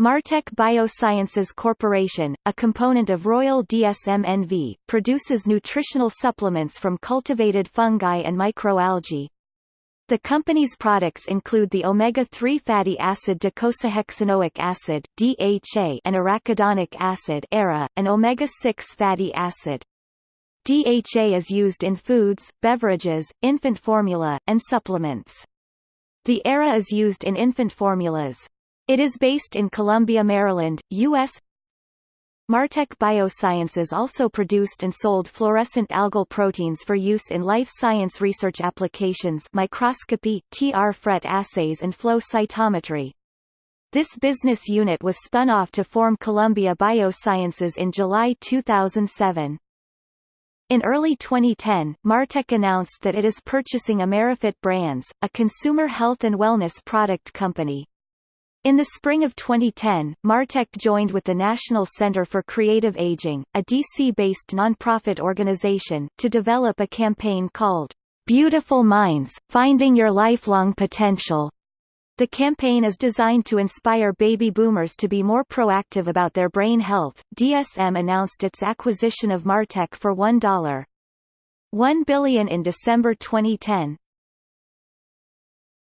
Martek Biosciences Corporation, a component of Royal DSM NV, produces nutritional supplements from cultivated fungi and microalgae. The company's products include the omega-3 fatty acid docosahexaenoic acid (DHA) and arachidonic acid (ARA), and omega-6 fatty acid. DHA is used in foods, beverages, infant formula, and supplements. The ARA is used in infant formulas. It is based in Columbia, Maryland, U.S. Martek Biosciences also produced and sold fluorescent algal proteins for use in life science research applications microscopy, TR-FRET assays and flow cytometry. This business unit was spun off to form Columbia Biosciences in July 2007. In early 2010, Martek announced that it is purchasing Amerifit Brands, a consumer health and wellness product company. In the spring of 2010, Martek joined with the National Center for Creative Aging, a DC-based nonprofit organization, to develop a campaign called Beautiful Minds, Finding Your Lifelong Potential. The campaign is designed to inspire baby boomers to be more proactive about their brain health. DSM announced its acquisition of Martek for $1. 1 billion in December 2010.